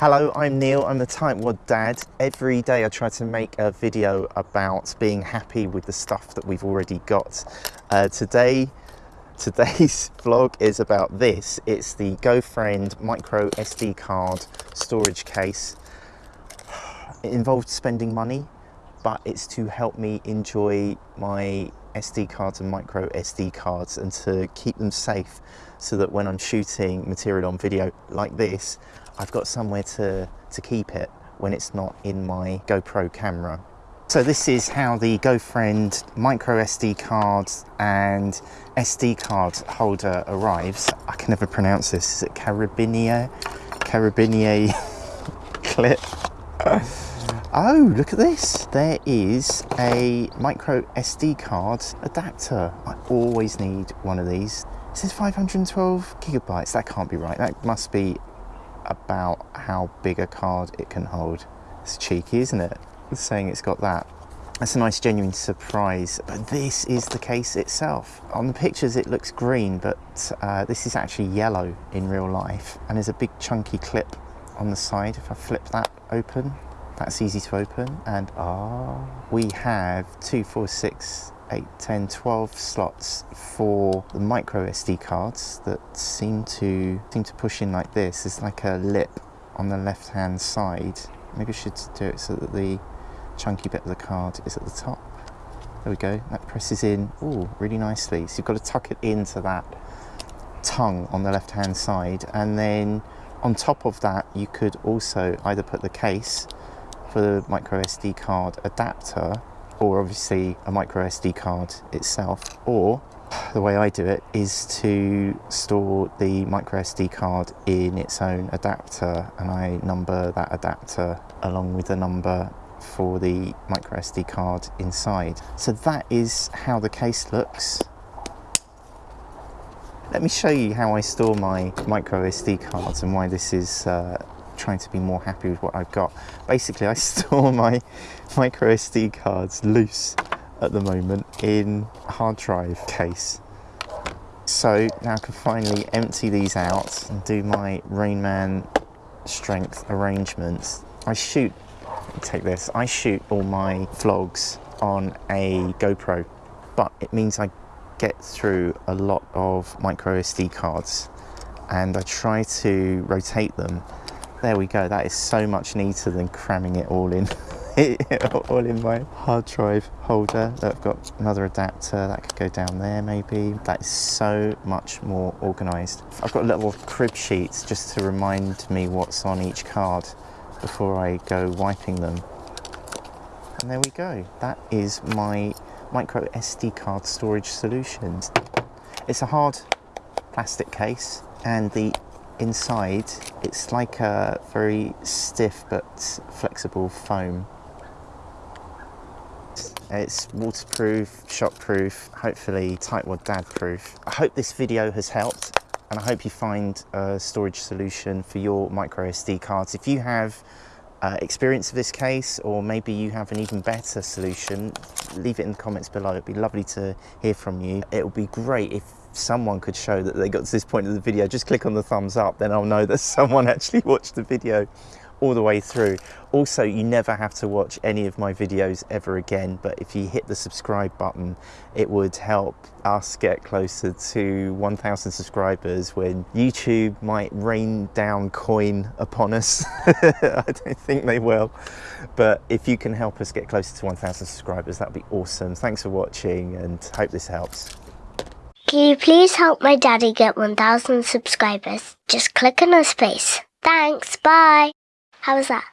Hello, I'm Neil. I'm the Tightwad Dad. Every day I try to make a video about being happy with the stuff that we've already got. Uh, today, today's vlog is about this. It's the GoFriend micro SD card storage case. It involved spending money, but it's to help me enjoy my SD cards and micro SD cards and to keep them safe so that when I'm shooting material on video like this, I've got somewhere to, to keep it when it's not in my GoPro camera. So this is how the GoFriend micro SD card and SD card holder arrives. I can never pronounce this. Is it Carabinier? Carabinier clip? Oh, look at this. There is a micro SD card adapter. I always need one of these. It says 512 gigabytes. That can't be right. That must be about how big a card it can hold. It's cheeky, isn't it? It's saying it's got that. That's a nice genuine surprise, but this is the case itself. On the pictures it looks green, but uh, this is actually yellow in real life. And there's a big chunky clip on the side. If I flip that open, that's easy to open. And ah, we have two, four, six, 8, 10, 12 slots for the micro SD cards that seem to seem to push in like this. There's like a lip on the left hand side. Maybe I should do it so that the chunky bit of the card is at the top. There we go, that presses in, oh, really nicely. So you've got to tuck it into that tongue on the left hand side and then on top of that you could also either put the case for the micro SD card adapter or obviously a micro SD card itself or the way I do it is to store the micro SD card in its own adapter and I number that adapter along with the number for the micro SD card inside. So that is how the case looks. Let me show you how I store my micro SD cards and why this is uh, trying to be more happy with what I've got. Basically, I store my micro SD cards loose at the moment in a hard drive case. So now I can finally empty these out and do my Rainman strength arrangements. I shoot, take this, I shoot all my vlogs on a GoPro, but it means I get through a lot of micro SD cards and I try to rotate them there we go. That is so much neater than cramming it all in. all in my hard drive holder. I've got another adapter that could go down there maybe. That is so much more organised. I've got little crib sheets just to remind me what's on each card before I go wiping them. And there we go. That is my micro SD card storage solution. It's a hard plastic case and the inside it's like a very stiff but flexible foam it's waterproof, shockproof, hopefully tightwad dad proof. I hope this video has helped and I hope you find a storage solution for your micro SD cards. If you have uh, experience of this case or maybe you have an even better solution, leave it in the comments below. It'd be lovely to hear from you. It would be great if someone could show that they got to this point of the video, just click on the thumbs up, then I'll know that someone actually watched the video all the way through. Also, you never have to watch any of my videos ever again, but if you hit the subscribe button, it would help us get closer to 1,000 subscribers when YouTube might rain down coin upon us. I don't think they will, but if you can help us get closer to 1,000 subscribers, that'd be awesome. Thanks for watching and hope this helps. Can you please help my daddy get 1,000 subscribers? Just click on his face. Thanks, bye. How was that?